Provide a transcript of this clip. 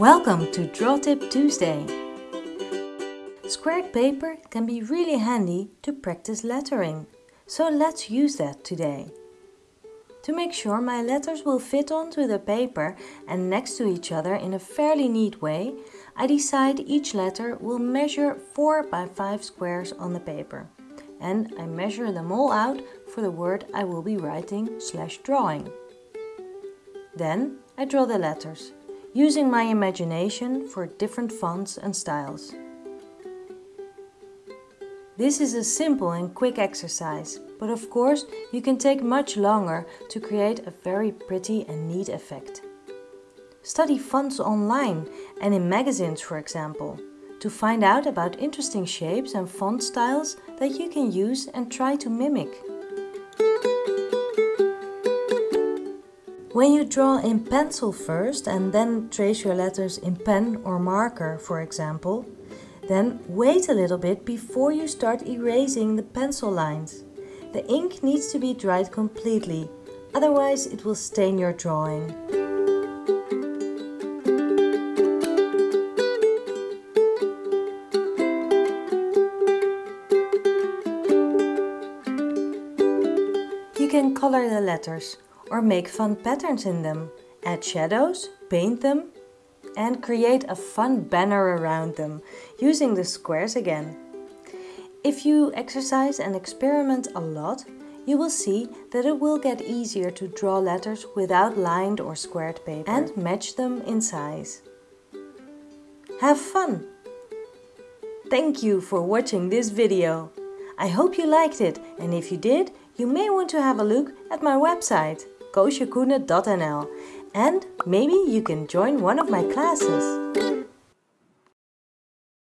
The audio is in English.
Welcome to Draw Tip Tuesday! Squared paper can be really handy to practice lettering, so let's use that today. To make sure my letters will fit onto the paper and next to each other in a fairly neat way, I decide each letter will measure 4 by 5 squares on the paper. And I measure them all out for the word I will be writing slash drawing. Then I draw the letters, using my imagination for different fonts and styles. This is a simple and quick exercise, but of course you can take much longer to create a very pretty and neat effect. Study fonts online and in magazines for example, to find out about interesting shapes and font styles that you can use and try to mimic. When you draw in pencil first and then trace your letters in pen or marker, for example, then wait a little bit before you start erasing the pencil lines. The ink needs to be dried completely, otherwise it will stain your drawing. You can color the letters or make fun patterns in them, add shadows, paint them and create a fun banner around them using the squares again. If you exercise and experiment a lot, you will see that it will get easier to draw letters without lined or squared paper and match them in size. Have fun! Thank you for watching this video. I hope you liked it and if you did, you may want to have a look at my website koosjekoene.nl and maybe you can join one of my classes.